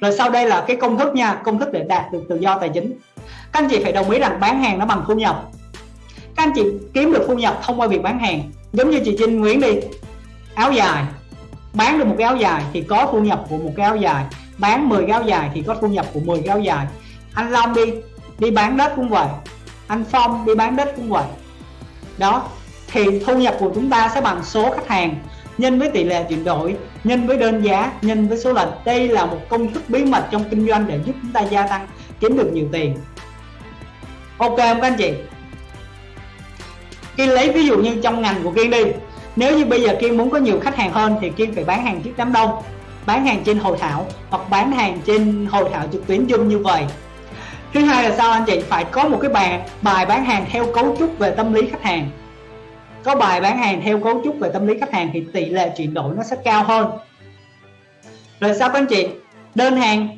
rồi sau đây là cái công thức nha, công thức để đạt được tự do tài chính. Các anh chị phải đồng ý rằng bán hàng nó bằng thu nhập. Các anh chị kiếm được thu nhập thông qua việc bán hàng. Giống như chị Trinh Nguyễn đi, áo dài. Bán được một cái áo dài thì có thu nhập của một cái áo dài. Bán 10 cái áo dài thì có thu nhập của 10 cái áo dài. Anh Long đi đi bán đất cũng vậy. Anh Phong đi bán đất cũng vậy. Đó, thì thu nhập của chúng ta sẽ bằng số khách hàng nhân với tỷ lệ chuyển đổi, nhân với đơn giá, nhân với số lần. Đây là một công thức bí mật trong kinh doanh để giúp chúng ta gia tăng, kiếm được nhiều tiền. Ok không các anh chị? Kiên lấy ví dụ như trong ngành của Kiên đi. Nếu như bây giờ Kiên muốn có nhiều khách hàng hơn thì Kiên phải bán hàng trước đám đông, bán hàng trên hội thảo hoặc bán hàng trên hội thảo trực tuyến Zoom như vậy. Thứ hai là sao anh chị? Phải có một cái bài bài bán hàng theo cấu trúc về tâm lý khách hàng có bài bán hàng theo cấu trúc về tâm lý khách hàng thì tỷ lệ chuyển đổi nó sẽ cao hơn. Rồi sao các anh chị? Đơn hàng.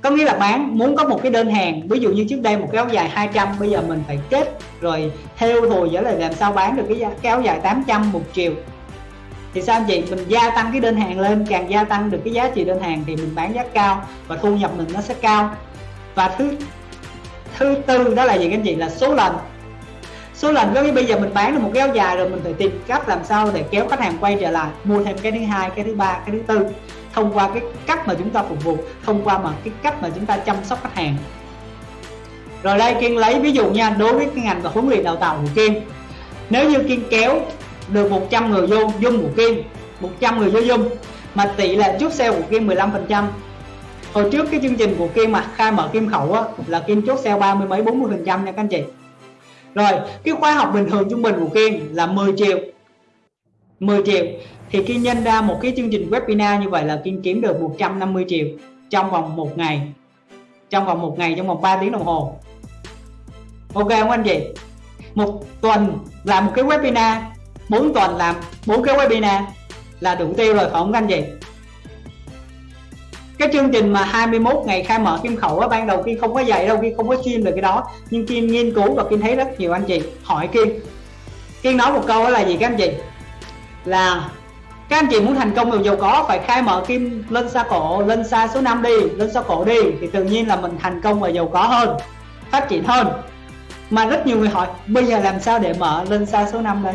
Có nghĩa là bán muốn có một cái đơn hàng ví dụ như trước đây một cái áo dài 200 bây giờ mình phải kết rồi theo rồi giả là làm sao bán được cái, kéo cái áo dài 800 một triệu. Thì sao anh chị? Mình gia tăng cái đơn hàng lên càng gia tăng được cái giá trị đơn hàng thì mình bán giá cao và thu nhập mình nó sẽ cao. Và thứ thứ tư đó là gì các anh chị? Là số lần số lần giống như bây giờ mình bán được một cái áo dài rồi mình phải tìm cách làm sao để kéo khách hàng quay trở lại mua thêm cái thứ hai cái thứ ba cái thứ tư thông qua cái cách mà chúng ta phục vụ thông qua mà cái cách mà chúng ta chăm sóc khách hàng. Rồi đây kiên lấy ví dụ nha đối với cái ngành và huấn luyện đào tạo của kiên nếu như kiên kéo được 100 người vô dung của kiên 100 người vô dung mà tỷ lệ chốt sale của kiên 15 phần trăm hồi trước cái chương trình của kiên mà khai mở kim khẩu á, là kiên chốt sale ba mươi mấy 40 phần trăm nha các anh chị rồi, cái khóa học bình thường trung bình của kiên là 10 triệu. 10 triệu. Thì khi nhân ra một cái chương trình webinar như vậy là kiên kiếm được 150 triệu trong vòng một ngày. Trong vòng một ngày, trong vòng 3 tiếng đồng hồ. Ok không anh chị? Một tuần làm một cái webinar 4 tuần làm bốn cái webinar là đủ tiêu rồi phải không anh chị? Cái chương trình mà 21 ngày khai mở kim khẩu á, ban đầu Kim không có dạy đâu, Kim không có chuyên về cái đó. Nhưng Kiên nghiên cứu và Kiên thấy rất nhiều anh chị. Hỏi Kiên Kiên nói một câu đó là gì các anh chị? Là các anh chị muốn thành công giàu có phải khai mở kim lên xa cổ, lên xa số 5 đi, lên xa cổ đi, thì tự nhiên là mình thành công và giàu có hơn, phát triển hơn. Mà rất nhiều người hỏi, bây giờ làm sao để mở lên xa số 5 đây?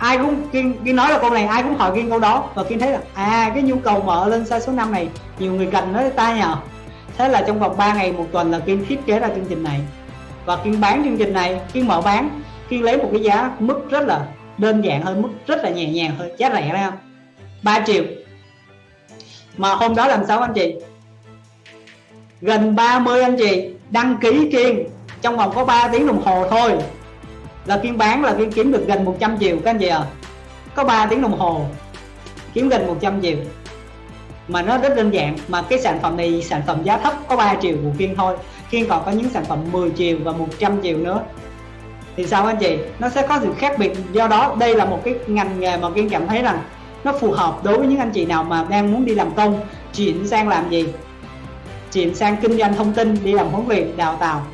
Ai cũng kiên, kiên nói là câu này ai cũng hỏi kiên câu đó. Và kiên thấy là à cái nhu cầu mở lên sai số 5 này nhiều người cần nói ta nhờ. Thế là trong vòng 3 ngày một tuần là kiên thiết kế ra chương trình này. Và kiên bán chương trình này kiên mở bán kiên lấy một cái giá mức rất là đơn giản hơn mức rất là nhẹ nhàng hơn giá rẻ ra. Không 3 triệu. Mà hôm đó làm sao anh chị? Gần 30 anh chị đăng ký kiên. Trong vòng có 3 tiếng đồng hồ thôi là kiên bán, là kiên kiếm được gần 100 triệu, các anh chị à có 3 tiếng đồng hồ. Kiếm gần 100 triệu. Mà nó rất đơn giản, mà cái sản phẩm này, sản phẩm giá thấp, có 3 triệu của Kiên thôi. Kiên còn có những sản phẩm 10 triệu và 100 triệu nữa. Thì sao anh chị? Nó sẽ có sự khác biệt. Do đó, đây là một cái ngành nghề mà Kiên cảm thấy rằng nó phù hợp đối với những anh chị nào mà đang muốn đi làm công, chuyển sang làm gì? Chuyển sang kinh doanh thông tin, đi làm huấn luyện, đào tạo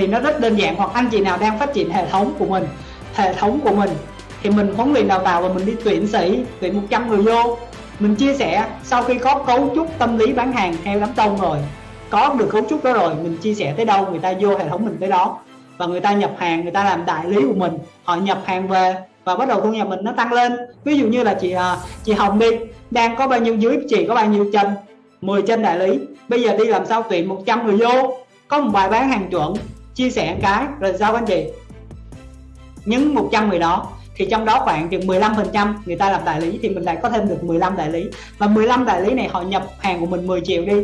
thì nó rất đơn giản. Hoặc anh chị nào đang phát triển hệ thống của mình, hệ thống của mình, thì mình huấn luyện đào tạo và mình đi tuyển sĩ, tuyển 100 người vô. Mình chia sẻ, sau khi có cấu trúc tâm lý bán hàng theo đám đông rồi, có được cấu trúc đó rồi, mình chia sẻ tới đâu, người ta vô hệ thống mình tới đó. Và người ta nhập hàng, người ta làm đại lý của mình, họ nhập hàng về và bắt đầu thu nhập mình nó tăng lên. Ví dụ như là chị à, chị Hồng đi, đang có bao nhiêu dưới, chị có bao nhiêu chân 10 chân đại lý. Bây giờ đi làm sao tuyển 100 người vô? Có một bài bán hàng chuẩn chia sẻ cái rồi giao anh chị những 100 người đó, thì trong đó khoảng chừng 15 phần trăm người ta làm đại lý thì mình lại có thêm được 15 đại lý. Và 15 đại lý này họ nhập hàng của mình 10 triệu đi.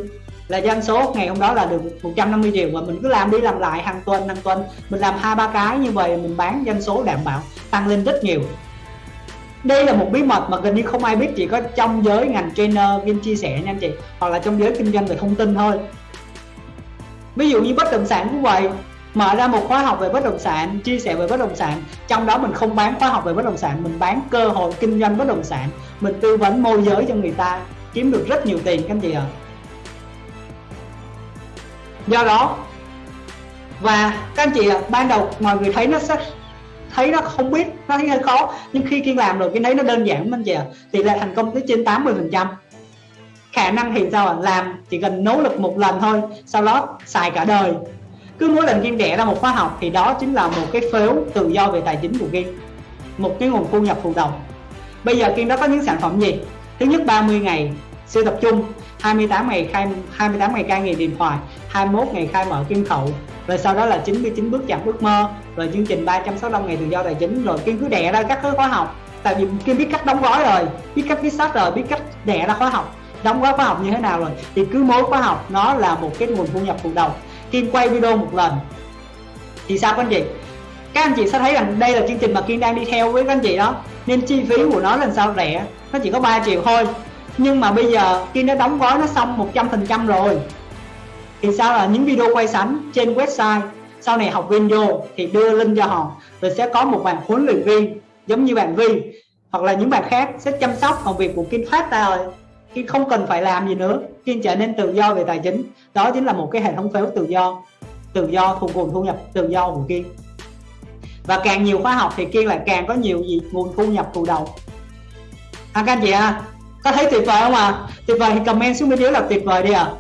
Là doanh số ngày hôm đó là được 150 triệu và mình cứ làm đi làm lại hàng tuần hàng tuần. Mình làm hai, ba cái như vậy, mình bán doanh số đảm bảo, tăng lên rất nhiều. Đây là một bí mật mà gần như không ai biết, chỉ có trong giới ngành trainer viên chia sẻ nha anh chị, hoặc là trong giới kinh doanh về thông tin thôi. Ví dụ như bất động sản cũng vậy mở ra một khóa học về bất động sản chia sẻ về bất động sản. Trong đó mình không bán khóa học về bất động sản mình bán cơ hội kinh doanh bất động sản. Mình tư vấn môi giới cho người ta kiếm được rất nhiều tiền các anh chị ạ. À. do đó và các anh chị ạ à, ban đầu mọi người thấy nó sẽ thấy nó không biết nó thấy hơi khó. Nhưng khi kiên làm rồi kiên thấy nó đơn giản anh chị ạ. À. tỷ lệ thành công tới trên 80 phần trăm. Khả năng thì sao ạ? Làm chỉ cần nỗ lực một lần thôi sau đó xài cả đời cứ mỗi lần game đẻ ra một khóa học thì đó chính là một cái phếu tự do về tài chính của game, một cái nguồn thu nhập phụ đồng bây giờ game đó có những sản phẩm gì? Thứ nhất 30 ngày siêu tập trung 28 ngày khai 28 ngày cai nghiện điện thoại 21 ngày khai mở kim khẩu, rồi sau đó là 99 bước chạm ước mơ, rồi chương trình 365 ngày tự do tài chính, rồi kiên cứ đẻ ra các khóa học. Tại vì kiên biết cách đóng gói rồi, biết cách viết sách rồi, biết cách đẻ ra khóa học. Đóng gói khóa học như thế nào rồi, thì cứ mỗi khóa học nó là một cái nguồn thu nhập phụ đồng Kim quay video một lần. Thì sao các anh chị? Các anh chị sẽ thấy rằng đây là chương trình mà Kim đang đi theo với các anh chị đó. Nên chi phí của nó lần sao rẻ? Nó chỉ có 3 triệu thôi. Nhưng mà bây giờ Kim đã đóng gói nó xong 100% rồi. Thì sao là những video quay sẵn trên website, sau này học viên vô thì đưa link cho họ rồi sẽ có một bạn huấn luyện viên giống như bạn Vi hoặc là những bạn khác sẽ chăm sóc công việc của Kim phát ra rồi. Kim không cần phải làm gì nữa Kim trở nên tự do về tài chính đó chính là một cái hệ thống phiếu tự do tự do thu nguồn thu nhập tự do của Kiên và càng nhiều khóa học thì Kiên lại càng có nhiều gì nguồn thu nhập thụ động à, các anh chị à có thấy tuyệt vời không ạ à? tuyệt vời thì comment xuống bên dưới là tuyệt vời đi ạ à.